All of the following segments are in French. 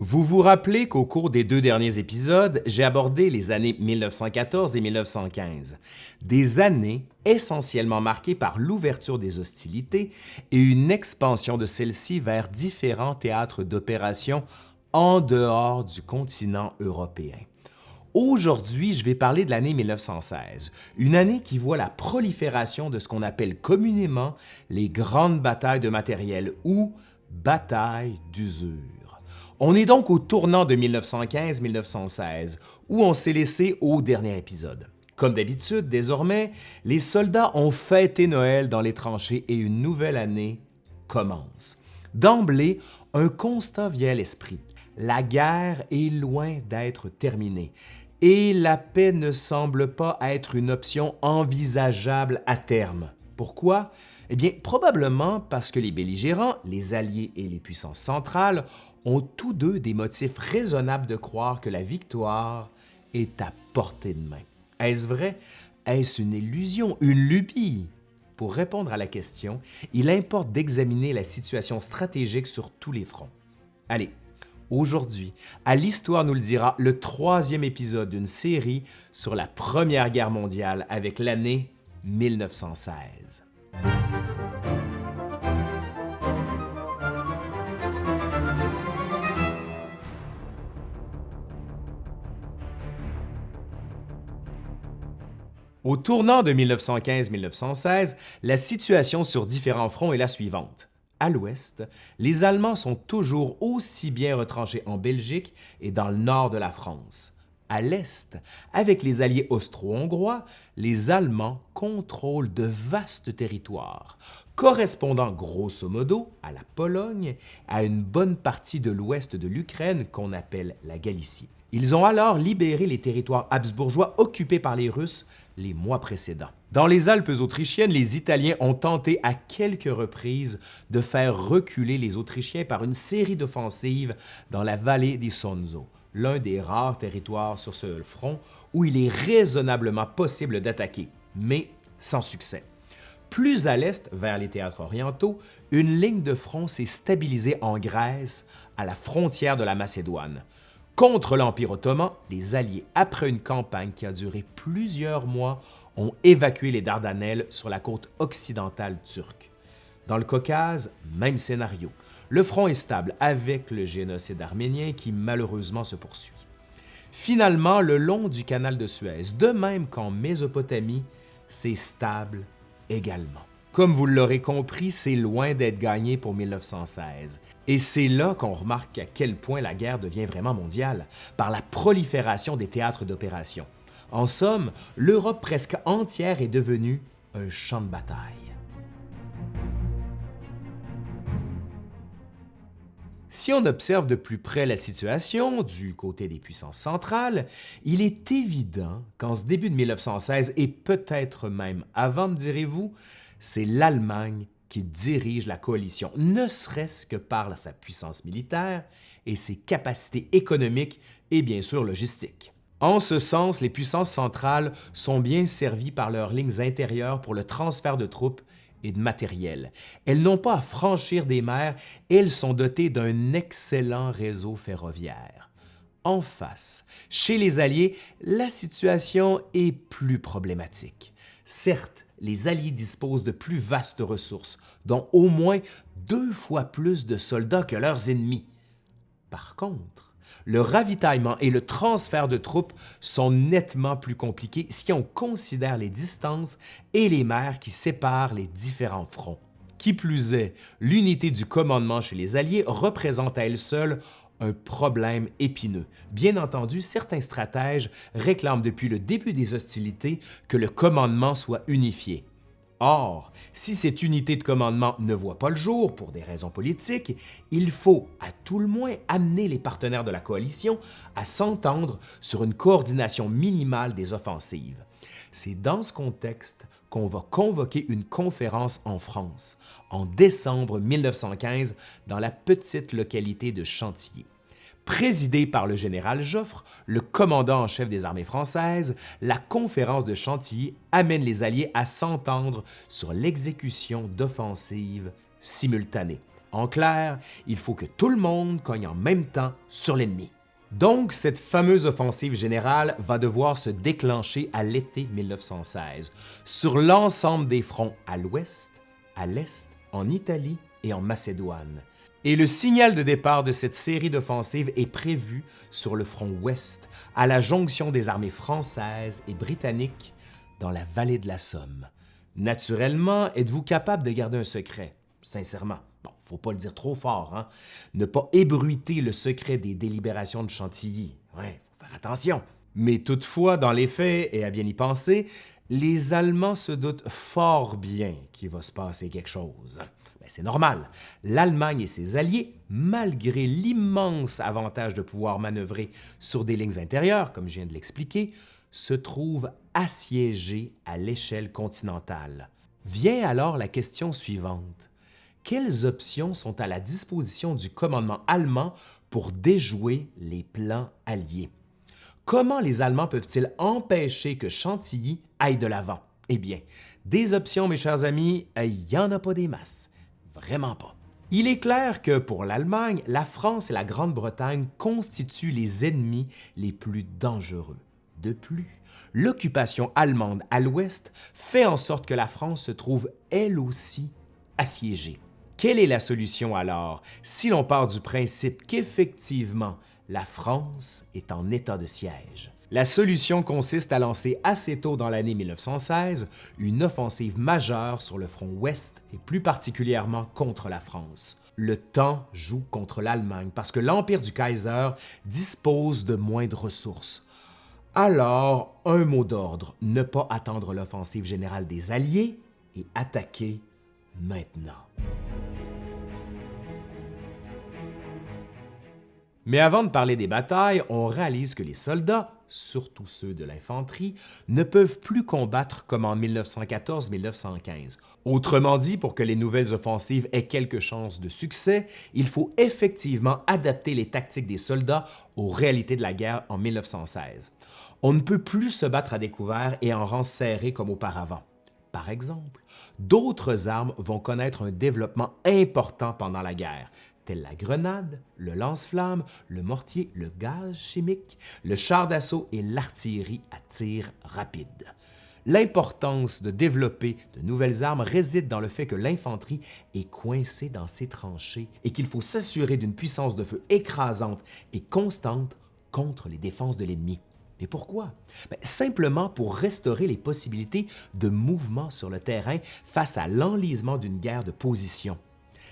Vous vous rappelez qu'au cours des deux derniers épisodes, j'ai abordé les années 1914 et 1915, des années essentiellement marquées par l'ouverture des hostilités et une expansion de celles-ci vers différents théâtres d'opération en dehors du continent européen. Aujourd'hui, je vais parler de l'année 1916, une année qui voit la prolifération de ce qu'on appelle communément les grandes batailles de matériel ou batailles d'usure. On est donc au tournant de 1915-1916, où on s'est laissé au dernier épisode. Comme d'habitude, désormais, les soldats ont fêté Noël dans les tranchées et une nouvelle année commence. D'emblée, un constat vient à l'esprit. La guerre est loin d'être terminée et la paix ne semble pas être une option envisageable à terme. Pourquoi? Eh bien, probablement parce que les belligérants, les Alliés et les puissances centrales ont tous deux des motifs raisonnables de croire que la victoire est à portée de main. Est-ce vrai? Est-ce une illusion, une lubie? Pour répondre à la question, il importe d'examiner la situation stratégique sur tous les fronts. Allez, Aujourd'hui, à l'Histoire nous le dira, le troisième épisode d'une série sur la Première Guerre mondiale avec l'année 1916. Au tournant de 1915-1916, la situation sur différents fronts est la suivante. À l'ouest, les Allemands sont toujours aussi bien retranchés en Belgique et dans le nord de la France. À l'est, avec les alliés austro-hongrois, les Allemands contrôlent de vastes territoires, correspondant grosso modo à la Pologne, à une bonne partie de l'ouest de l'Ukraine qu'on appelle la Galicie. Ils ont alors libéré les territoires habsbourgeois occupés par les Russes les mois précédents. Dans les Alpes autrichiennes, les Italiens ont tenté à quelques reprises de faire reculer les Autrichiens par une série d'offensives dans la vallée des Sonzo, l'un des rares territoires sur ce front où il est raisonnablement possible d'attaquer, mais sans succès. Plus à l'est, vers les théâtres orientaux, une ligne de front s'est stabilisée en Grèce, à la frontière de la Macédoine. Contre l'Empire ottoman, les Alliés, après une campagne qui a duré plusieurs mois, ont évacué les Dardanelles sur la côte occidentale turque. Dans le Caucase, même scénario. Le front est stable avec le génocide arménien qui malheureusement se poursuit. Finalement, le long du canal de Suez, de même qu'en Mésopotamie, c'est stable également. Comme vous l'aurez compris, c'est loin d'être gagné pour 1916. Et c'est là qu'on remarque à quel point la guerre devient vraiment mondiale, par la prolifération des théâtres d'opération. En somme, l'Europe presque entière est devenue un champ de bataille. Si on observe de plus près la situation du côté des puissances centrales, il est évident qu'en ce début de 1916 et peut-être même avant, me direz-vous, c'est l'Allemagne qui dirige la coalition, ne serait-ce que par sa puissance militaire et ses capacités économiques et bien sûr logistiques. En ce sens, les puissances centrales sont bien servies par leurs lignes intérieures pour le transfert de troupes et de matériel. Elles n'ont pas à franchir des mers elles sont dotées d'un excellent réseau ferroviaire. En face, chez les Alliés, la situation est plus problématique. Certes, les Alliés disposent de plus vastes ressources, dont au moins deux fois plus de soldats que leurs ennemis. Par contre, le ravitaillement et le transfert de troupes sont nettement plus compliqués si on considère les distances et les mers qui séparent les différents fronts. Qui plus est, l'unité du commandement chez les Alliés représente à elle seule un problème épineux. Bien entendu, certains stratèges réclament depuis le début des hostilités que le commandement soit unifié. Or, si cette unité de commandement ne voit pas le jour pour des raisons politiques, il faut à tout le moins amener les partenaires de la coalition à s'entendre sur une coordination minimale des offensives. C'est dans ce contexte qu'on va convoquer une conférence en France en décembre 1915 dans la petite localité de Chantilly. Présidée par le général Joffre, le commandant en chef des armées françaises, la conférence de Chantilly amène les Alliés à s'entendre sur l'exécution d'offensives simultanées. En clair, il faut que tout le monde cogne en même temps sur l'ennemi. Donc, cette fameuse offensive générale va devoir se déclencher à l'été 1916, sur l'ensemble des fronts à l'ouest, à l'est, en Italie et en Macédoine. Et le signal de départ de cette série d'offensives est prévu sur le front ouest, à la jonction des armées françaises et britanniques dans la vallée de la Somme. Naturellement, êtes-vous capable de garder un secret? Sincèrement. Faut pas le dire trop fort, hein? Ne pas ébruiter le secret des délibérations de Chantilly. Ouais, faut faire attention. Mais toutefois, dans les faits, et à bien y penser, les Allemands se doutent fort bien qu'il va se passer quelque chose. Mais c'est normal. L'Allemagne et ses alliés, malgré l'immense avantage de pouvoir manœuvrer sur des lignes intérieures, comme je viens de l'expliquer, se trouvent assiégés à l'échelle continentale. Vient alors la question suivante. Quelles options sont à la disposition du commandement allemand pour déjouer les plans alliés? Comment les Allemands peuvent-ils empêcher que Chantilly aille de l'avant? Eh bien, des options, mes chers amis, il n'y en a pas des masses. Vraiment pas. Il est clair que pour l'Allemagne, la France et la Grande-Bretagne constituent les ennemis les plus dangereux. De plus, l'occupation allemande à l'ouest fait en sorte que la France se trouve elle aussi assiégée. Quelle est la solution alors si l'on part du principe qu'effectivement la France est en état de siège? La solution consiste à lancer assez tôt dans l'année 1916 une offensive majeure sur le front ouest et plus particulièrement contre la France. Le temps joue contre l'Allemagne parce que l'Empire du Kaiser dispose de moins de ressources. Alors, un mot d'ordre, ne pas attendre l'offensive générale des Alliés et attaquer maintenant. Mais avant de parler des batailles, on réalise que les soldats, surtout ceux de l'infanterie, ne peuvent plus combattre comme en 1914-1915. Autrement dit, pour que les nouvelles offensives aient quelque chance de succès, il faut effectivement adapter les tactiques des soldats aux réalités de la guerre en 1916. On ne peut plus se battre à découvert et en rang serré comme auparavant. Par exemple, d'autres armes vont connaître un développement important pendant la guerre, telles la grenade, le lance-flamme, le mortier, le gaz chimique, le char d'assaut et l'artillerie à tir rapide. L'importance de développer de nouvelles armes réside dans le fait que l'infanterie est coincée dans ses tranchées et qu'il faut s'assurer d'une puissance de feu écrasante et constante contre les défenses de l'ennemi. Mais pourquoi? Ben, simplement pour restaurer les possibilités de mouvement sur le terrain face à l'enlisement d'une guerre de position.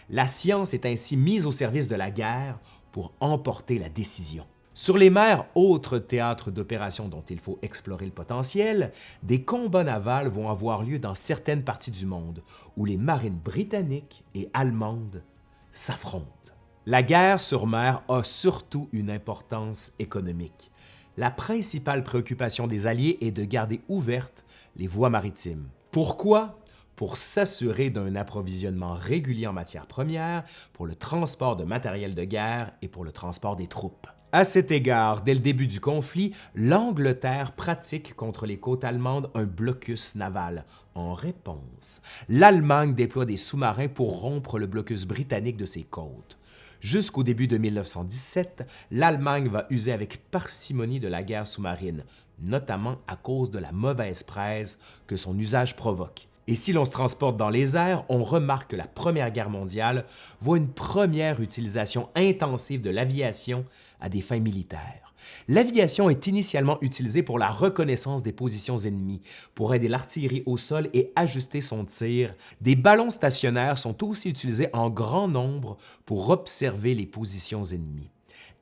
La science est ainsi mise au service de la guerre pour emporter la décision. Sur les mers, autres théâtres d'opérations dont il faut explorer le potentiel, des combats navals vont avoir lieu dans certaines parties du monde où les marines britanniques et allemandes s'affrontent. La guerre sur mer a surtout une importance économique. La principale préoccupation des Alliés est de garder ouvertes les voies maritimes. Pourquoi? Pour s'assurer d'un approvisionnement régulier en matières premières, pour le transport de matériel de guerre et pour le transport des troupes. À cet égard, dès le début du conflit, l'Angleterre pratique contre les côtes allemandes un blocus naval. En réponse, l'Allemagne déploie des sous-marins pour rompre le blocus britannique de ses côtes. Jusqu'au début de 1917, l'Allemagne va user avec parcimonie de la guerre sous-marine, notamment à cause de la mauvaise presse que son usage provoque. Et si l'on se transporte dans les airs, on remarque que la Première Guerre mondiale voit une première utilisation intensive de l'aviation à des fins militaires. L'aviation est initialement utilisée pour la reconnaissance des positions ennemies, pour aider l'artillerie au sol et ajuster son tir. Des ballons stationnaires sont aussi utilisés en grand nombre pour observer les positions ennemies.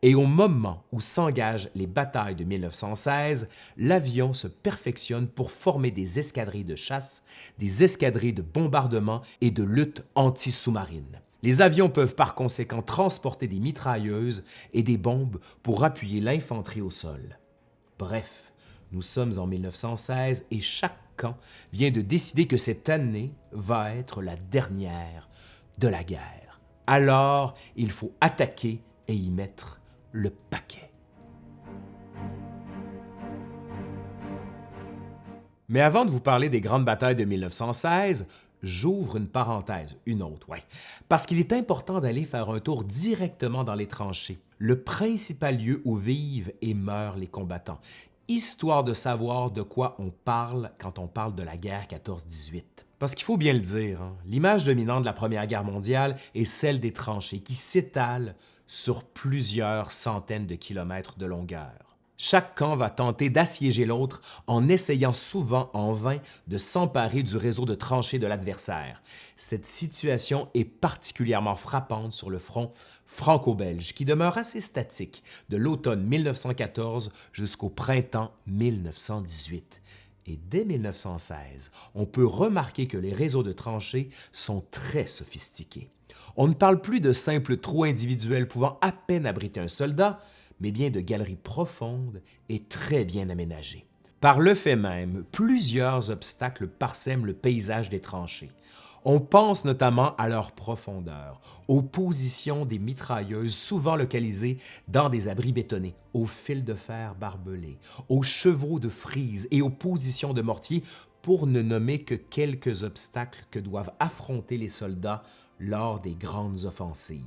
Et au moment où s'engagent les batailles de 1916, l'avion se perfectionne pour former des escadrilles de chasse, des escadrilles de bombardement et de lutte anti-sous-marine. Les avions peuvent par conséquent transporter des mitrailleuses et des bombes pour appuyer l'infanterie au sol. Bref, nous sommes en 1916 et chaque camp vient de décider que cette année va être la dernière de la guerre. Alors, il faut attaquer et y mettre le paquet. Mais avant de vous parler des grandes batailles de 1916, J'ouvre une parenthèse, une autre, ouais. Parce qu'il est important d'aller faire un tour directement dans les tranchées, le principal lieu où vivent et meurent les combattants, histoire de savoir de quoi on parle quand on parle de la guerre 14-18. Parce qu'il faut bien le dire, hein, l'image dominante de la Première Guerre mondiale est celle des tranchées qui s'étalent sur plusieurs centaines de kilomètres de longueur. Chaque camp va tenter d'assiéger l'autre en essayant souvent en vain de s'emparer du réseau de tranchées de l'adversaire. Cette situation est particulièrement frappante sur le front franco-belge qui demeure assez statique de l'automne 1914 jusqu'au printemps 1918. Et dès 1916, on peut remarquer que les réseaux de tranchées sont très sophistiqués. On ne parle plus de simples trous individuels pouvant à peine abriter un soldat, mais bien de galeries profondes et très bien aménagées. Par le fait même, plusieurs obstacles parsèment le paysage des tranchées. On pense notamment à leur profondeur, aux positions des mitrailleuses souvent localisées dans des abris bétonnés, aux fils de fer barbelés, aux chevaux de frise et aux positions de mortier pour ne nommer que quelques obstacles que doivent affronter les soldats lors des grandes offensives.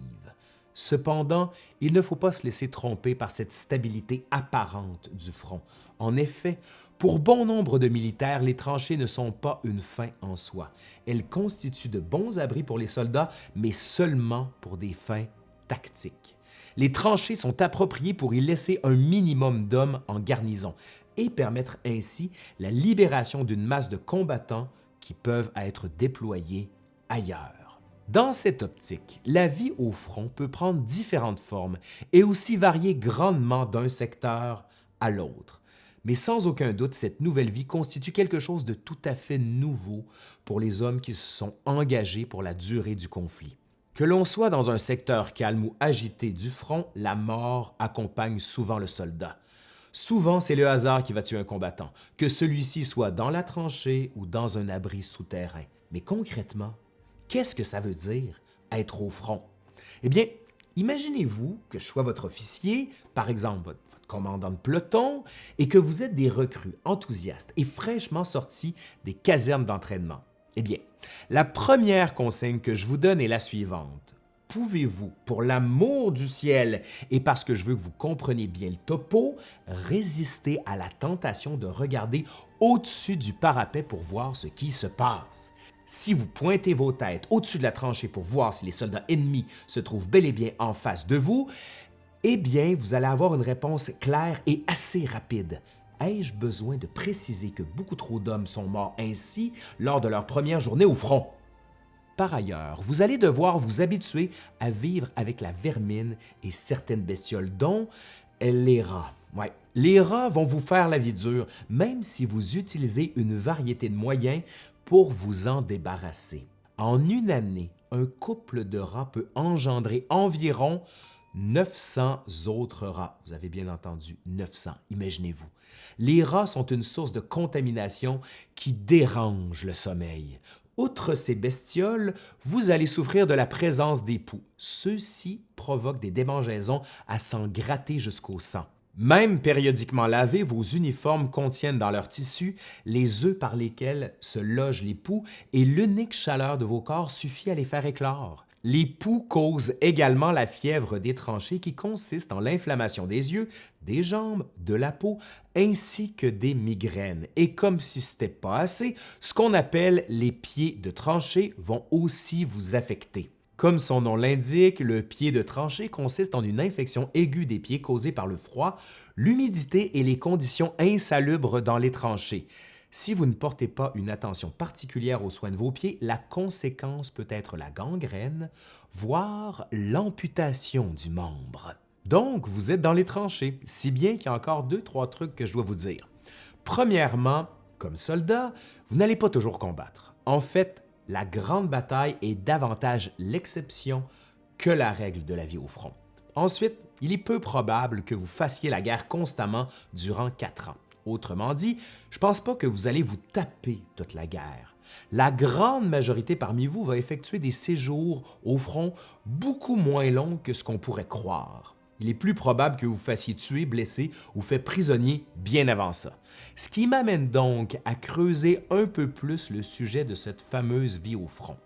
Cependant, il ne faut pas se laisser tromper par cette stabilité apparente du front. En effet, pour bon nombre de militaires, les tranchées ne sont pas une fin en soi. Elles constituent de bons abris pour les soldats, mais seulement pour des fins tactiques. Les tranchées sont appropriées pour y laisser un minimum d'hommes en garnison et permettre ainsi la libération d'une masse de combattants qui peuvent être déployés ailleurs. Dans cette optique, la vie au front peut prendre différentes formes et aussi varier grandement d'un secteur à l'autre. Mais sans aucun doute, cette nouvelle vie constitue quelque chose de tout à fait nouveau pour les hommes qui se sont engagés pour la durée du conflit. Que l'on soit dans un secteur calme ou agité du front, la mort accompagne souvent le soldat. Souvent, c'est le hasard qui va tuer un combattant, que celui-ci soit dans la tranchée ou dans un abri souterrain. Mais concrètement, Qu'est-ce que ça veut dire être au front? Eh bien, imaginez-vous que je sois votre officier, par exemple votre, commandant de peloton, et que vous êtes des recrues enthousiastes et fraîchement sortis des casernes d'entraînement. Eh bien, la première consigne que je vous donne est la suivante. Pouvez-vous, pour l'amour du ciel et parce que je veux que vous compreniez bien le topo, résister à la tentation de regarder au-dessus du parapet pour voir ce qui se passe? Si vous pointez vos têtes au-dessus de la tranchée pour voir si les soldats ennemis se trouvent bel et bien en face de vous, eh bien, vous allez avoir une réponse claire et assez rapide. Ai-je besoin de préciser que beaucoup trop d'hommes sont morts ainsi lors de leur première journée au front? Par ailleurs, vous allez devoir vous habituer à vivre avec la vermine et certaines bestioles, dont les rats. Ouais. Les rats vont vous faire la vie dure, même si vous utilisez une variété de moyens pour vous en débarrasser. En une année, un couple de rats peut engendrer environ 900 autres rats. Vous avez bien entendu, 900, imaginez-vous. Les rats sont une source de contamination qui dérange le sommeil. Outre ces bestioles, vous allez souffrir de la présence des poux. Ceux-ci provoquent des démangeaisons à s'en gratter jusqu'au sang. Même périodiquement lavés, vos uniformes contiennent dans leur tissu les œufs par lesquels se logent les poux et l'unique chaleur de vos corps suffit à les faire éclore. Les poux causent également la fièvre des tranchées qui consiste en l'inflammation des yeux, des jambes, de la peau, ainsi que des migraines. Et comme si ce n'était pas assez, ce qu'on appelle les pieds de tranchée vont aussi vous affecter. Comme son nom l'indique, le pied de tranchée consiste en une infection aiguë des pieds causée par le froid, l'humidité et les conditions insalubres dans les tranchées. Si vous ne portez pas une attention particulière aux soins de vos pieds, la conséquence peut être la gangrène, voire l'amputation du membre. Donc, vous êtes dans les tranchées, si bien qu'il y a encore deux, trois trucs que je dois vous dire. Premièrement, comme soldat, vous n'allez pas toujours combattre. En fait, la grande bataille est davantage l'exception que la règle de la vie au front. Ensuite, il est peu probable que vous fassiez la guerre constamment durant quatre ans. Autrement dit, je ne pense pas que vous allez vous taper toute la guerre. La grande majorité parmi vous va effectuer des séjours au front beaucoup moins longs que ce qu'on pourrait croire. Il est plus probable que vous fassiez tuer, blesser ou fait prisonnier bien avant ça. Ce qui m'amène donc à creuser un peu plus le sujet de cette fameuse vie au front.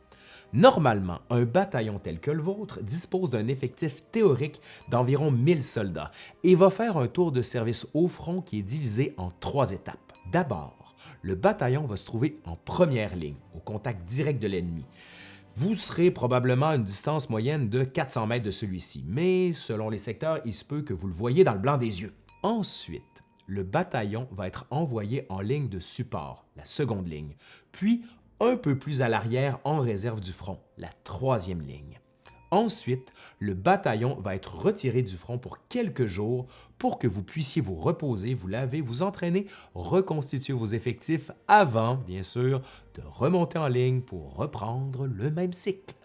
Normalement, un bataillon tel que le vôtre dispose d'un effectif théorique d'environ 1000 soldats et va faire un tour de service au front qui est divisé en trois étapes. D'abord, le bataillon va se trouver en première ligne, au contact direct de l'ennemi. Vous serez probablement à une distance moyenne de 400 mètres de celui-ci, mais selon les secteurs, il se peut que vous le voyez dans le blanc des yeux. Ensuite, le bataillon va être envoyé en ligne de support, la seconde ligne, puis un peu plus à l'arrière en réserve du front, la troisième ligne. Ensuite, le bataillon va être retiré du front pour quelques jours pour que vous puissiez vous reposer, vous laver, vous entraîner, reconstituer vos effectifs avant, bien sûr, de remonter en ligne pour reprendre le même cycle.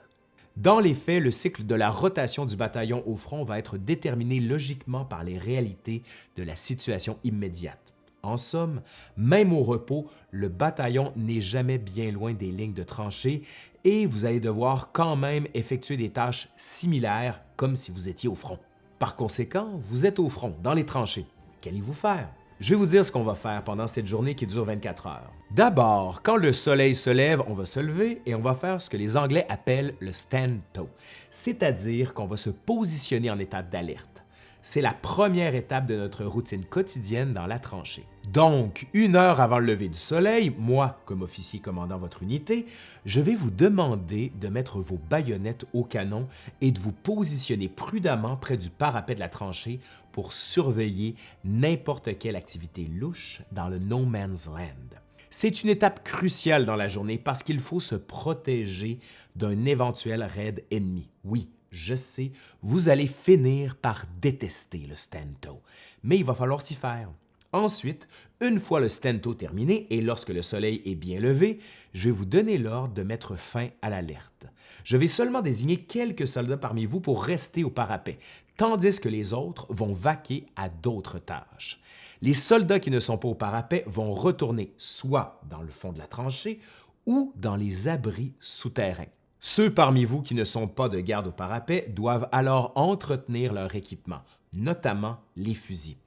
Dans les faits, le cycle de la rotation du bataillon au front va être déterminé logiquement par les réalités de la situation immédiate. En somme, même au repos, le bataillon n'est jamais bien loin des lignes de tranchées et vous allez devoir quand même effectuer des tâches similaires comme si vous étiez au front. Par conséquent, vous êtes au front, dans les tranchées. Qu'allez-vous faire? Je vais vous dire ce qu'on va faire pendant cette journée qui dure 24 heures. D'abord, quand le soleil se lève, on va se lever et on va faire ce que les Anglais appellent le stand-to, c'est-à-dire qu'on va se positionner en état d'alerte. C'est la première étape de notre routine quotidienne dans la tranchée. Donc, une heure avant le lever du soleil, moi, comme officier commandant votre unité, je vais vous demander de mettre vos baïonnettes au canon et de vous positionner prudemment près du parapet de la tranchée pour surveiller n'importe quelle activité louche dans le No Man's Land. C'est une étape cruciale dans la journée parce qu'il faut se protéger d'un éventuel raid ennemi. Oui, je sais, vous allez finir par détester le stento, mais il va falloir s'y faire. Ensuite, une fois le stento terminé et lorsque le soleil est bien levé, je vais vous donner l'ordre de mettre fin à l'alerte. Je vais seulement désigner quelques soldats parmi vous pour rester au parapet, tandis que les autres vont vaquer à d'autres tâches. Les soldats qui ne sont pas au parapet vont retourner soit dans le fond de la tranchée ou dans les abris souterrains. Ceux parmi vous qui ne sont pas de garde au parapet doivent alors entretenir leur équipement, notamment les fusils.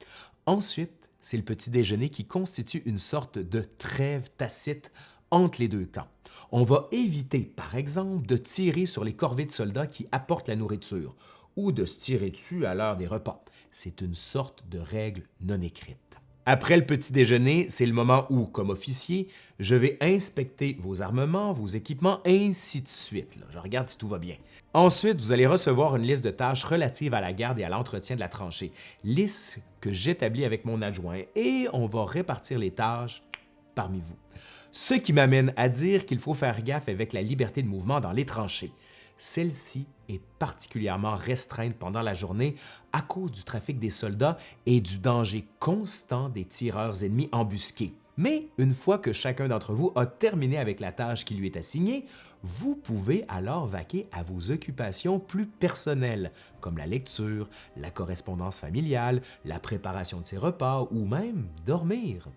Ensuite, c'est le petit déjeuner qui constitue une sorte de trêve tacite entre les deux camps. On va éviter, par exemple, de tirer sur les corvées de soldats qui apportent la nourriture ou de se tirer dessus à l'heure des repas. C'est une sorte de règle non écrite. Après le petit déjeuner, c'est le moment où, comme officier, je vais inspecter vos armements, vos équipements, ainsi de suite. Je regarde si tout va bien. Ensuite, vous allez recevoir une liste de tâches relatives à la garde et à l'entretien de la tranchée, liste que j'établis avec mon adjoint et on va répartir les tâches parmi vous. Ce qui m'amène à dire qu'il faut faire gaffe avec la liberté de mouvement dans les tranchées. Celle-ci est particulièrement restreinte pendant la journée à cause du trafic des soldats et du danger constant des tireurs ennemis embusqués. Mais une fois que chacun d'entre vous a terminé avec la tâche qui lui est assignée, vous pouvez alors vaquer à vos occupations plus personnelles, comme la lecture, la correspondance familiale, la préparation de ses repas ou même dormir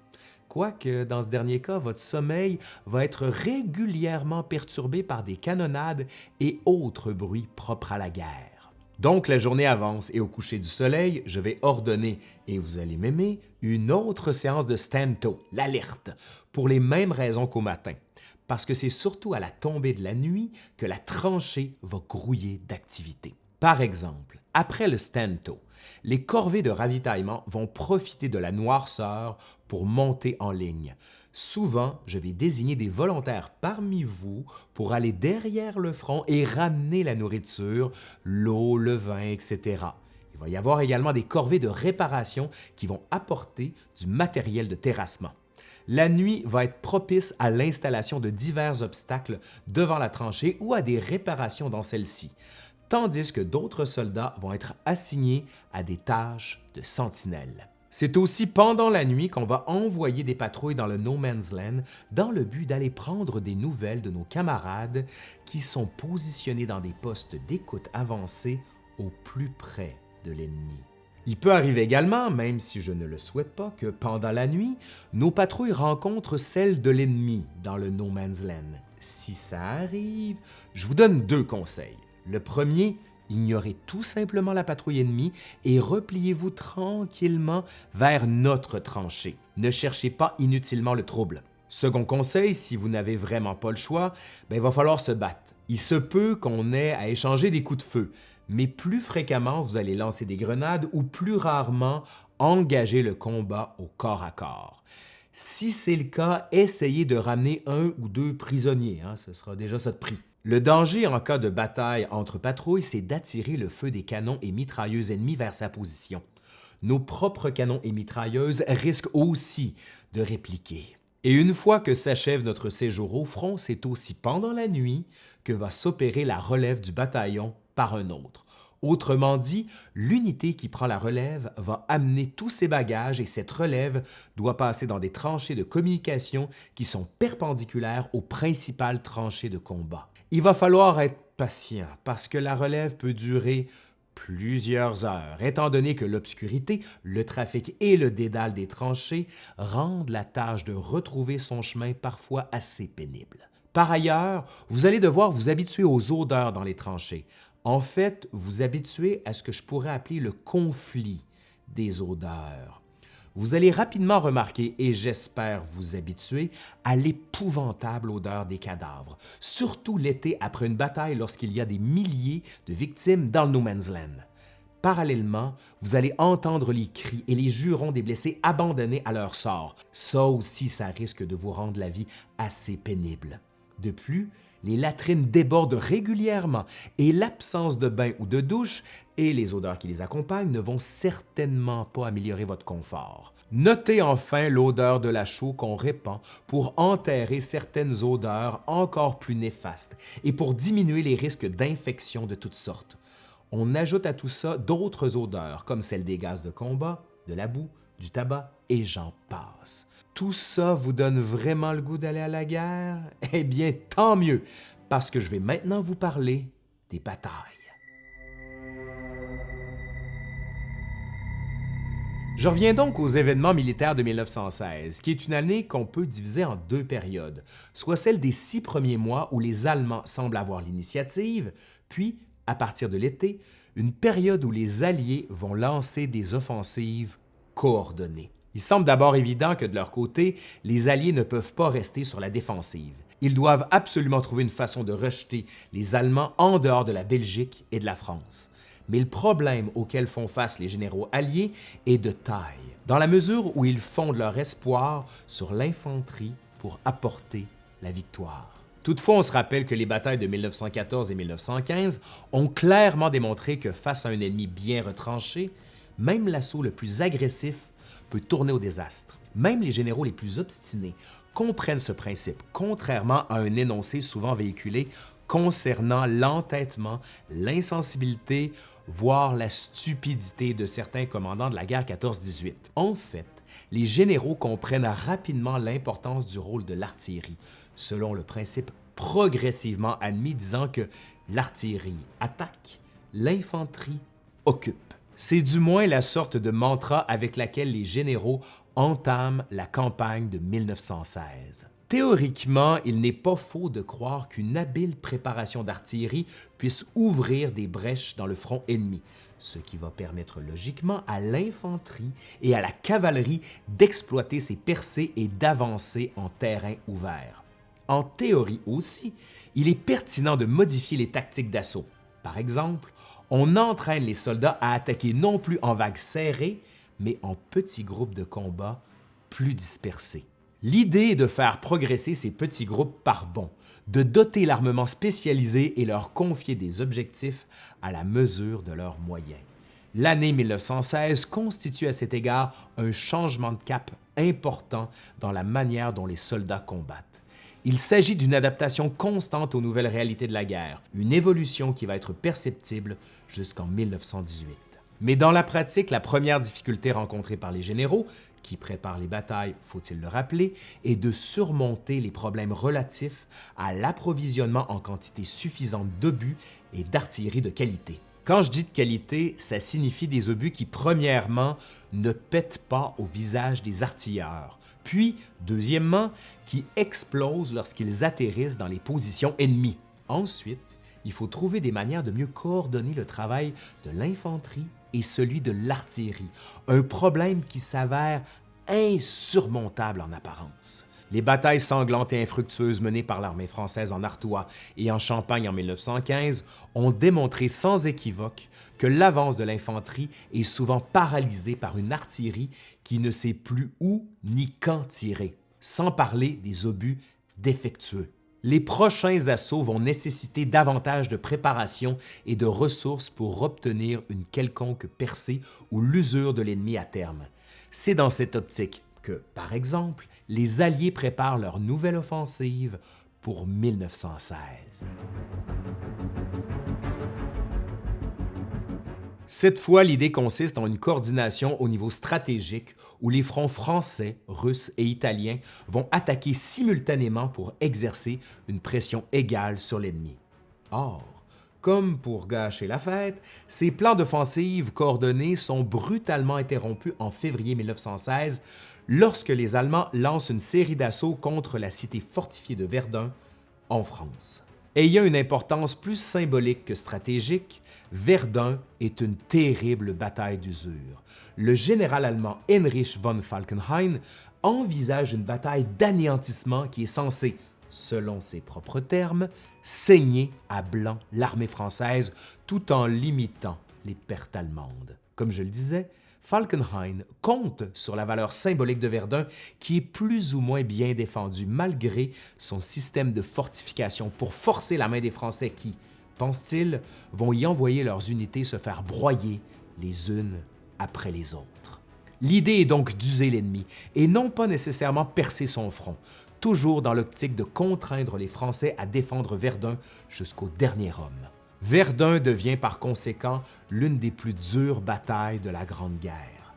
quoique dans ce dernier cas, votre sommeil va être régulièrement perturbé par des canonnades et autres bruits propres à la guerre. Donc la journée avance et au coucher du soleil, je vais ordonner, et vous allez m'aimer, une autre séance de stanto, l'alerte, pour les mêmes raisons qu'au matin, parce que c'est surtout à la tombée de la nuit que la tranchée va grouiller d'activité. Par exemple, après le stanto, les corvées de ravitaillement vont profiter de la noirceur pour monter en ligne. Souvent, je vais désigner des volontaires parmi vous pour aller derrière le front et ramener la nourriture, l'eau, le vin, etc. Il va y avoir également des corvées de réparation qui vont apporter du matériel de terrassement. La nuit va être propice à l'installation de divers obstacles devant la tranchée ou à des réparations dans celle-ci tandis que d'autres soldats vont être assignés à des tâches de sentinelle. C'est aussi pendant la nuit qu'on va envoyer des patrouilles dans le No Man's Land dans le but d'aller prendre des nouvelles de nos camarades qui sont positionnés dans des postes d'écoute avancés au plus près de l'ennemi. Il peut arriver également, même si je ne le souhaite pas, que pendant la nuit, nos patrouilles rencontrent celles de l'ennemi dans le No Man's Land. Si ça arrive, je vous donne deux conseils. Le premier, Ignorez tout simplement la patrouille ennemie et repliez-vous tranquillement vers notre tranchée. Ne cherchez pas inutilement le trouble. Second conseil, si vous n'avez vraiment pas le choix, ben, il va falloir se battre. Il se peut qu'on ait à échanger des coups de feu, mais plus fréquemment vous allez lancer des grenades ou plus rarement engager le combat au corps à corps. Si c'est le cas, essayez de ramener un ou deux prisonniers, hein, ce sera déjà ça de prix. Le danger en cas de bataille entre patrouilles, c'est d'attirer le feu des canons et mitrailleuses ennemis vers sa position. Nos propres canons et mitrailleuses risquent aussi de répliquer. Et une fois que s'achève notre séjour au front, c'est aussi pendant la nuit que va s'opérer la relève du bataillon par un autre. Autrement dit, l'unité qui prend la relève va amener tous ses bagages et cette relève doit passer dans des tranchées de communication qui sont perpendiculaires aux principales tranchées de combat. Il va falloir être patient parce que la relève peut durer plusieurs heures, étant donné que l'obscurité, le trafic et le dédale des tranchées rendent la tâche de retrouver son chemin parfois assez pénible. Par ailleurs, vous allez devoir vous habituer aux odeurs dans les tranchées. En fait, vous habituer à ce que je pourrais appeler le conflit des odeurs. Vous allez rapidement remarquer, et j'espère vous habituer, à l'épouvantable odeur des cadavres, surtout l'été après une bataille lorsqu'il y a des milliers de victimes dans le No Man's Land. Parallèlement, vous allez entendre les cris et les jurons des blessés abandonnés à leur sort. Ça aussi, ça risque de vous rendre la vie assez pénible. De plus, les latrines débordent régulièrement et l'absence de bain ou de douche et les odeurs qui les accompagnent ne vont certainement pas améliorer votre confort. Notez enfin l'odeur de la chaux qu'on répand pour enterrer certaines odeurs encore plus néfastes et pour diminuer les risques d'infection de toutes sortes. On ajoute à tout ça d'autres odeurs comme celles des gaz de combat, de la boue, du tabac et j'en passe. Tout ça vous donne vraiment le goût d'aller à la guerre? Eh bien, tant mieux, parce que je vais maintenant vous parler des batailles. Je reviens donc aux événements militaires de 1916, qui est une année qu'on peut diviser en deux périodes, soit celle des six premiers mois où les Allemands semblent avoir l'initiative, puis, à partir de l'été, une période où les Alliés vont lancer des offensives coordonnées. Il semble d'abord évident que de leur côté, les Alliés ne peuvent pas rester sur la défensive. Ils doivent absolument trouver une façon de rejeter les Allemands en dehors de la Belgique et de la France. Mais le problème auquel font face les généraux alliés est de taille, dans la mesure où ils fondent leur espoir sur l'infanterie pour apporter la victoire. Toutefois, on se rappelle que les batailles de 1914 et 1915 ont clairement démontré que face à un ennemi bien retranché, même l'assaut le plus agressif peut tourner au désastre. Même les généraux les plus obstinés comprennent ce principe, contrairement à un énoncé souvent véhiculé concernant l'entêtement, l'insensibilité, voire la stupidité de certains commandants de la guerre 14-18. En fait, les généraux comprennent rapidement l'importance du rôle de l'artillerie, selon le principe progressivement admis disant que l'artillerie attaque, l'infanterie occupe. C'est du moins la sorte de mantra avec laquelle les généraux entament la campagne de 1916. Théoriquement, il n'est pas faux de croire qu'une habile préparation d'artillerie puisse ouvrir des brèches dans le front ennemi, ce qui va permettre logiquement à l'infanterie et à la cavalerie d'exploiter ces percées et d'avancer en terrain ouvert. En théorie aussi, il est pertinent de modifier les tactiques d'assaut. Par exemple, on entraîne les soldats à attaquer non plus en vagues serrées, mais en petits groupes de combat plus dispersés. L'idée est de faire progresser ces petits groupes par bond, de doter l'armement spécialisé et leur confier des objectifs à la mesure de leurs moyens. L'année 1916 constitue à cet égard un changement de cap important dans la manière dont les soldats combattent. Il s'agit d'une adaptation constante aux nouvelles réalités de la guerre, une évolution qui va être perceptible jusqu'en 1918. Mais dans la pratique, la première difficulté rencontrée par les généraux, qui préparent les batailles, faut-il le rappeler, est de surmonter les problèmes relatifs à l'approvisionnement en quantité suffisante d'obus et d'artillerie de qualité. Quand je dis de qualité, ça signifie des obus qui, premièrement, ne pètent pas au visage des artilleurs, puis, deuxièmement, qui explosent lorsqu'ils atterrissent dans les positions ennemies. Ensuite, il faut trouver des manières de mieux coordonner le travail de l'infanterie et celui de l'artillerie, un problème qui s'avère insurmontable en apparence. Les batailles sanglantes et infructueuses menées par l'armée française en Artois et en Champagne en 1915 ont démontré sans équivoque que l'avance de l'infanterie est souvent paralysée par une artillerie qui ne sait plus où ni quand tirer, sans parler des obus défectueux. Les prochains assauts vont nécessiter davantage de préparation et de ressources pour obtenir une quelconque percée ou l'usure de l'ennemi à terme. C'est dans cette optique que, par exemple, les Alliés préparent leur nouvelle offensive pour 1916. Cette fois, l'idée consiste en une coordination au niveau stratégique où les fronts français, russes et italiens vont attaquer simultanément pour exercer une pression égale sur l'ennemi. Or, comme pour gâcher la fête, ces plans d'offensive coordonnés sont brutalement interrompus en février 1916 lorsque les Allemands lancent une série d'assauts contre la cité fortifiée de Verdun en France. Ayant une importance plus symbolique que stratégique, Verdun est une terrible bataille d'usure. Le général allemand Heinrich von Falkenhayn envisage une bataille d'anéantissement qui est censée selon ses propres termes, saigner à blanc l'armée française tout en limitant les pertes allemandes. Comme je le disais, Falkenhayn compte sur la valeur symbolique de Verdun qui est plus ou moins bien défendue malgré son système de fortification pour forcer la main des Français qui, pense-t-il, vont y envoyer leurs unités se faire broyer les unes après les autres. L'idée est donc d'user l'ennemi et non pas nécessairement percer son front, toujours dans l'optique de contraindre les Français à défendre Verdun jusqu'au dernier homme. Verdun devient par conséquent l'une des plus dures batailles de la Grande Guerre.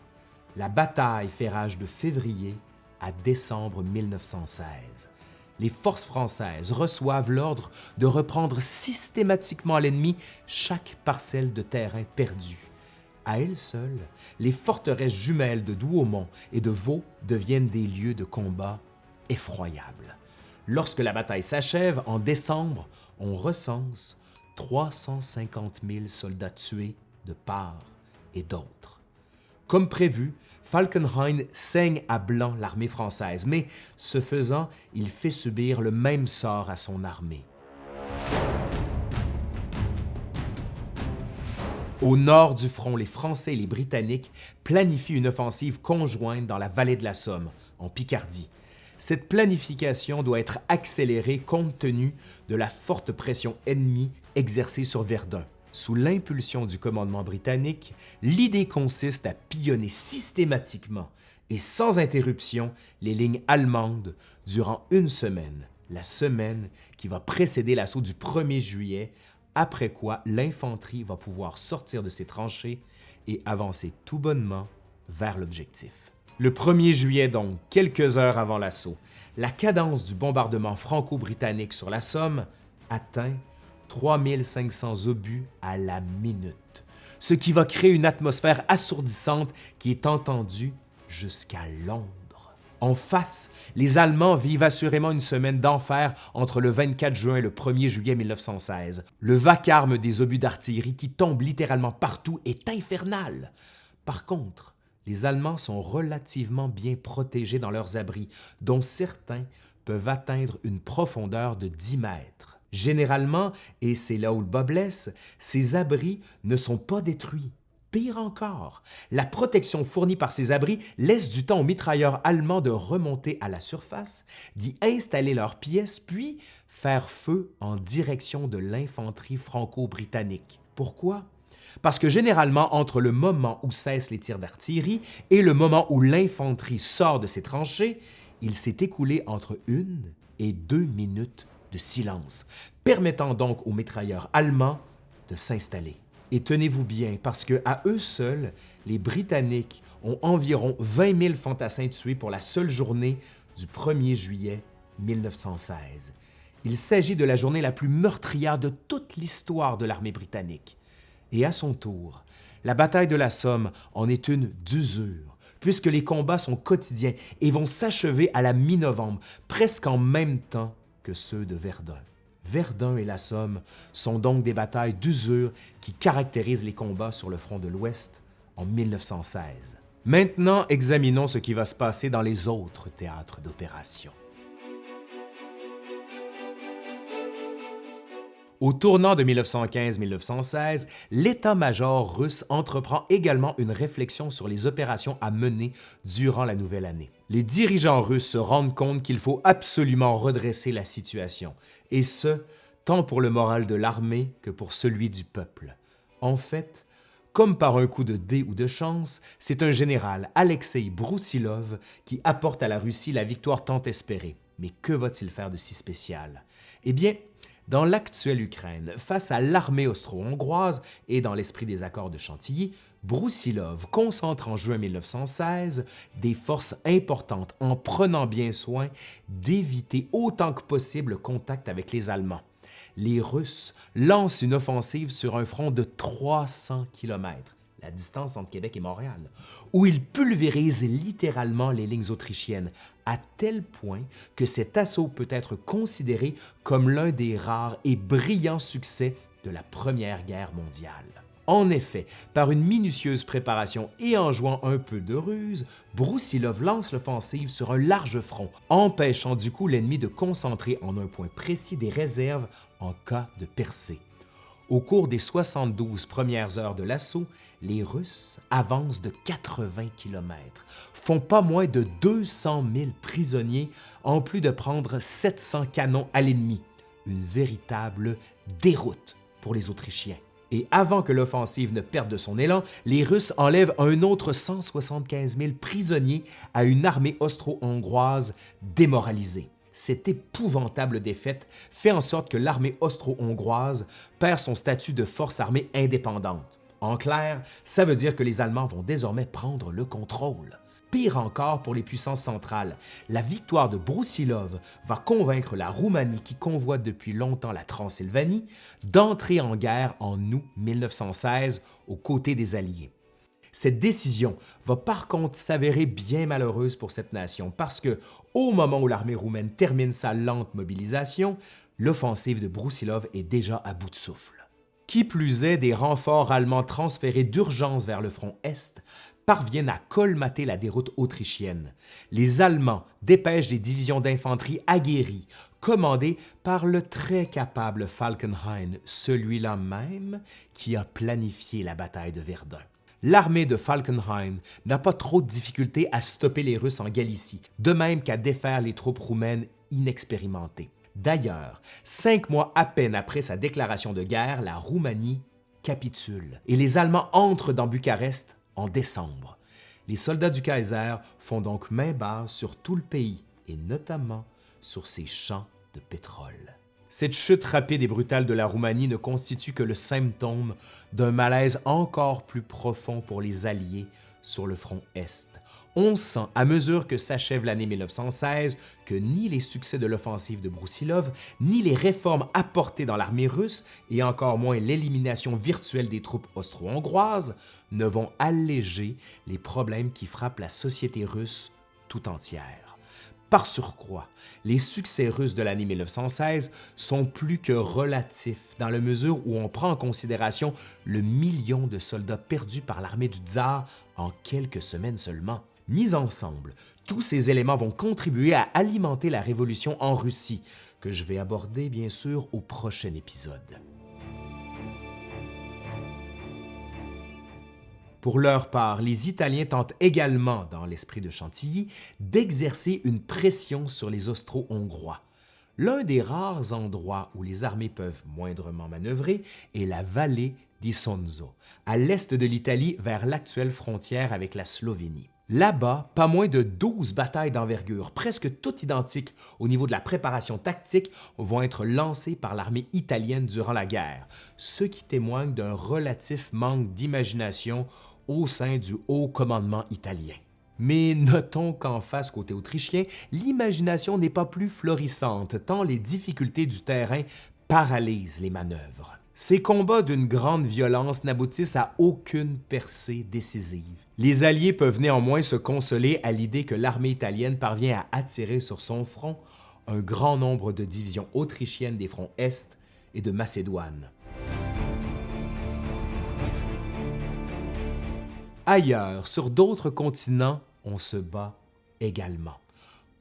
La bataille fait rage de février à décembre 1916. Les forces françaises reçoivent l'ordre de reprendre systématiquement à l'ennemi chaque parcelle de terrain perdue. À elles seules, les forteresses jumelles de Douaumont et de Vaux deviennent des lieux de combat effroyable. Lorsque la bataille s'achève, en décembre, on recense 350 000 soldats tués de part et d'autre. Comme prévu, Falkenhayn saigne à blanc l'armée française, mais ce faisant, il fait subir le même sort à son armée. Au nord du front, les Français et les Britanniques planifient une offensive conjointe dans la vallée de la Somme, en Picardie, cette planification doit être accélérée compte tenu de la forte pression ennemie exercée sur Verdun. Sous l'impulsion du commandement britannique, l'idée consiste à pillonner systématiquement et sans interruption les lignes allemandes durant une semaine, la semaine qui va précéder l'assaut du 1er juillet, après quoi l'infanterie va pouvoir sortir de ses tranchées et avancer tout bonnement vers l'objectif. Le 1er juillet donc, quelques heures avant l'assaut, la cadence du bombardement franco-britannique sur la Somme atteint 3500 obus à la minute, ce qui va créer une atmosphère assourdissante qui est entendue jusqu'à Londres. En face, les Allemands vivent assurément une semaine d'enfer entre le 24 juin et le 1er juillet 1916. Le vacarme des obus d'artillerie qui tombent littéralement partout est infernal. Par contre, les Allemands sont relativement bien protégés dans leurs abris, dont certains peuvent atteindre une profondeur de 10 mètres. Généralement, et c'est là où le bas blesse, ces abris ne sont pas détruits. Pire encore, la protection fournie par ces abris laisse du temps aux mitrailleurs allemands de remonter à la surface, d'y installer leurs pièces, puis faire feu en direction de l'infanterie franco-britannique. Pourquoi? parce que généralement, entre le moment où cessent les tirs d'artillerie et le moment où l'infanterie sort de ses tranchées, il s'est écoulé entre une et deux minutes silence, permettant donc aux mitrailleurs allemands de s'installer. Et tenez-vous bien, parce que à eux seuls, les Britanniques ont environ 20 000 fantassins tués pour la seule journée du 1er juillet 1916. Il s'agit de la journée la plus meurtrière de toute l'histoire de l'armée britannique. Et à son tour, la bataille de la Somme en est une d'usure, puisque les combats sont quotidiens et vont s'achever à la mi-novembre, presque en même temps que ceux de Verdun. Verdun et la Somme sont donc des batailles d'usure qui caractérisent les combats sur le front de l'Ouest en 1916. Maintenant, examinons ce qui va se passer dans les autres théâtres d'opération. Au tournant de 1915-1916, l'état-major russe entreprend également une réflexion sur les opérations à mener durant la nouvelle année. Les dirigeants russes se rendent compte qu'il faut absolument redresser la situation, et ce, tant pour le moral de l'armée que pour celui du peuple. En fait, comme par un coup de dé ou de chance, c'est un général, Alexei Broussilov, qui apporte à la Russie la victoire tant espérée. Mais que va-t-il faire de si spécial? Eh bien, dans l'actuelle Ukraine, face à l'armée austro-hongroise et dans l'esprit des accords de Chantilly, Broussilov concentre en juin 1916 des forces importantes en prenant bien soin d'éviter autant que possible le contact avec les Allemands. Les Russes lancent une offensive sur un front de 300 km, la distance entre Québec et Montréal, où ils pulvérisent littéralement les lignes autrichiennes, à tel point que cet assaut peut être considéré comme l'un des rares et brillants succès de la Première Guerre mondiale. En effet, par une minutieuse préparation et en jouant un peu de ruse, Broussilov lance l'offensive sur un large front, empêchant du coup l'ennemi de concentrer en un point précis des réserves en cas de percée. Au cours des 72 premières heures de l'assaut, les Russes avancent de 80 km, font pas moins de 200 000 prisonniers, en plus de prendre 700 canons à l'ennemi. Une véritable déroute pour les Autrichiens. Et avant que l'offensive ne perde de son élan, les Russes enlèvent un autre 175 000 prisonniers à une armée austro-hongroise démoralisée cette épouvantable défaite fait en sorte que l'armée austro-hongroise perd son statut de force armée indépendante. En clair, ça veut dire que les Allemands vont désormais prendre le contrôle. Pire encore pour les puissances centrales, la victoire de Broussilov va convaincre la Roumanie qui convoite depuis longtemps la Transylvanie d'entrer en guerre en août 1916 aux côtés des Alliés. Cette décision va par contre s'avérer bien malheureuse pour cette nation parce que, au moment où l'armée roumaine termine sa lente mobilisation, l'offensive de Broussilov est déjà à bout de souffle. Qui plus est, des renforts allemands transférés d'urgence vers le front Est parviennent à colmater la déroute autrichienne. Les Allemands dépêchent des divisions d'infanterie aguerries, commandées par le très capable Falkenhayn, celui-là même qui a planifié la bataille de Verdun l'armée de Falkenhayn n'a pas trop de difficultés à stopper les Russes en Galicie, de même qu'à défaire les troupes roumaines inexpérimentées. D'ailleurs, cinq mois à peine après sa déclaration de guerre, la Roumanie capitule et les Allemands entrent dans Bucarest en décembre. Les soldats du Kaiser font donc main basse sur tout le pays et notamment sur ses champs de pétrole. Cette chute rapide et brutale de la Roumanie ne constitue que le symptôme d'un malaise encore plus profond pour les Alliés sur le front Est. On sent, à mesure que s'achève l'année 1916, que ni les succès de l'offensive de Broussilov, ni les réformes apportées dans l'armée russe, et encore moins l'élimination virtuelle des troupes austro-hongroises, ne vont alléger les problèmes qui frappent la société russe tout entière. Par surcroît, les succès russes de l'année 1916 sont plus que relatifs dans la mesure où on prend en considération le million de soldats perdus par l'armée du tsar en quelques semaines seulement. Mis ensemble, tous ces éléments vont contribuer à alimenter la révolution en Russie, que je vais aborder bien sûr au prochain épisode. Pour leur part, les Italiens tentent également, dans l'esprit de Chantilly, d'exercer une pression sur les Austro-Hongrois. L'un des rares endroits où les armées peuvent moindrement manœuvrer est la vallée d'Isonzo, à l'est de l'Italie vers l'actuelle frontière avec la Slovénie. Là-bas, pas moins de 12 batailles d'envergure, presque toutes identiques au niveau de la préparation tactique, vont être lancées par l'armée italienne durant la guerre, ce qui témoigne d'un relatif manque d'imagination au sein du haut commandement italien. Mais notons qu'en face côté autrichien, l'imagination n'est pas plus florissante tant les difficultés du terrain paralysent les manœuvres. Ces combats d'une grande violence n'aboutissent à aucune percée décisive. Les Alliés peuvent néanmoins se consoler à l'idée que l'armée italienne parvient à attirer sur son front un grand nombre de divisions autrichiennes des fronts Est et de Macédoine. Ailleurs, sur d'autres continents, on se bat également.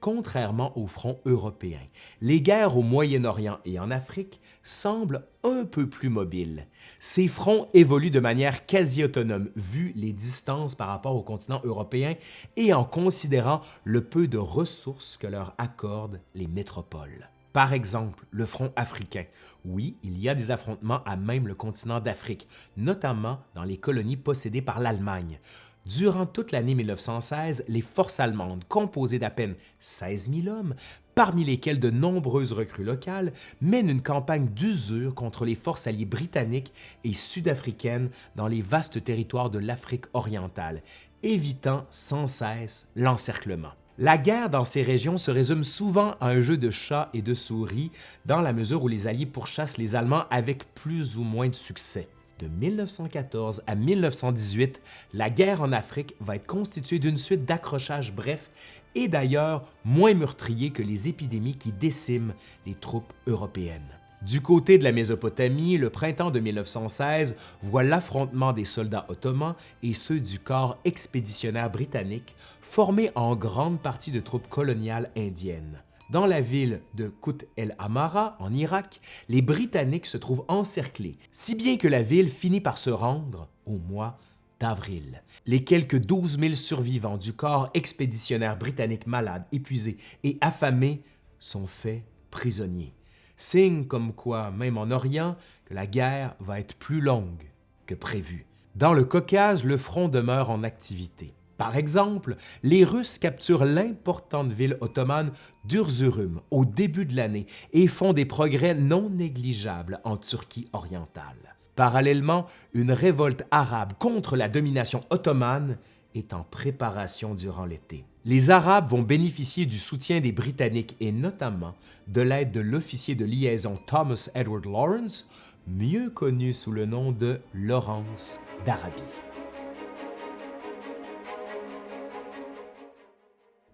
Contrairement au front européen, les guerres au Moyen-Orient et en Afrique semblent un peu plus mobiles. Ces fronts évoluent de manière quasi autonome vu les distances par rapport au continent européen et en considérant le peu de ressources que leur accordent les métropoles. Par exemple, le front africain. Oui, il y a des affrontements à même le continent d'Afrique, notamment dans les colonies possédées par l'Allemagne. Durant toute l'année 1916, les forces allemandes, composées d'à peine 16 000 hommes, parmi lesquels de nombreuses recrues locales, mènent une campagne d'usure contre les forces alliées britanniques et sud-africaines dans les vastes territoires de l'Afrique orientale, évitant sans cesse l'encerclement. La guerre dans ces régions se résume souvent à un jeu de chat et de souris dans la mesure où les Alliés pourchassent les Allemands avec plus ou moins de succès. De 1914 à 1918, la guerre en Afrique va être constituée d'une suite d'accrochages brefs et d'ailleurs moins meurtriers que les épidémies qui déciment les troupes européennes. Du côté de la Mésopotamie, le printemps de 1916 voit l'affrontement des soldats ottomans et ceux du corps expéditionnaire britannique formés en grande partie de troupes coloniales indiennes. Dans la ville de Kut el Amara, en Irak, les Britanniques se trouvent encerclés, si bien que la ville finit par se rendre au mois d'avril. Les quelques 12 000 survivants du corps expéditionnaire britannique malade, épuisé et affamé sont faits prisonniers. Signe comme quoi, même en Orient, que la guerre va être plus longue que prévu. Dans le Caucase, le front demeure en activité. Par exemple, les Russes capturent l'importante ville ottomane d'Urzurum au début de l'année et font des progrès non négligeables en Turquie orientale. Parallèlement, une révolte arabe contre la domination ottomane est en préparation durant l'été. Les Arabes vont bénéficier du soutien des Britanniques et notamment de l'aide de l'officier de liaison Thomas Edward Lawrence, mieux connu sous le nom de Lawrence d'Arabie.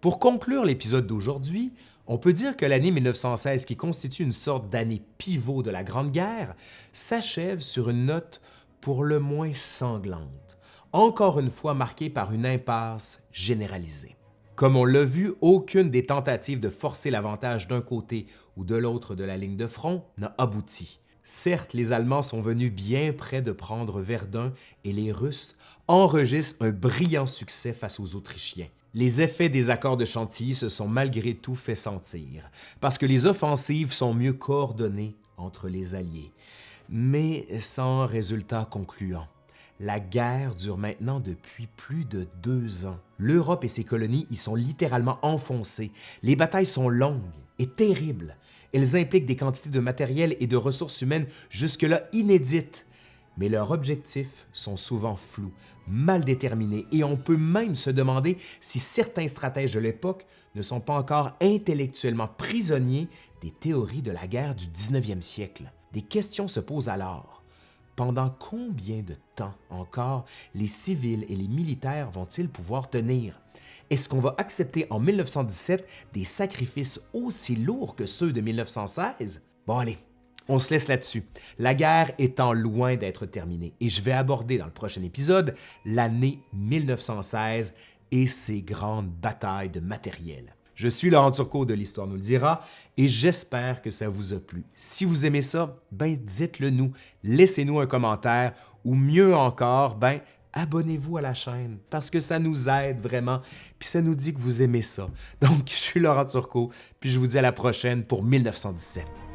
Pour conclure l'épisode d'aujourd'hui, on peut dire que l'année 1916, qui constitue une sorte d'année pivot de la Grande Guerre, s'achève sur une note pour le moins sanglante, encore une fois marquée par une impasse généralisée. Comme on l'a vu, aucune des tentatives de forcer l'avantage d'un côté ou de l'autre de la ligne de front n'a abouti. Certes, les Allemands sont venus bien près de prendre Verdun et les Russes enregistrent un brillant succès face aux Autrichiens. Les effets des accords de Chantilly se sont malgré tout fait sentir, parce que les offensives sont mieux coordonnées entre les Alliés, mais sans résultat concluant. La guerre dure maintenant depuis plus de deux ans. L'Europe et ses colonies y sont littéralement enfoncées. Les batailles sont longues et terribles. Elles impliquent des quantités de matériel et de ressources humaines jusque-là inédites mais leurs objectifs sont souvent flous, mal déterminés et on peut même se demander si certains stratèges de l'époque ne sont pas encore intellectuellement prisonniers des théories de la guerre du 19e siècle. Des questions se posent alors. Pendant combien de temps encore les civils et les militaires vont-ils pouvoir tenir? Est-ce qu'on va accepter en 1917 des sacrifices aussi lourds que ceux de 1916? Bon allez, on se laisse là-dessus. La guerre étant loin d'être terminée et je vais aborder dans le prochain épisode l'année 1916 et ses grandes batailles de matériel. Je suis Laurent Turcot de l'Histoire nous le dira et j'espère que ça vous a plu. Si vous aimez ça, ben dites-le nous, laissez-nous un commentaire ou mieux encore, ben abonnez-vous à la chaîne parce que ça nous aide vraiment puis ça nous dit que vous aimez ça. Donc, je suis Laurent Turcot puis je vous dis à la prochaine pour 1917.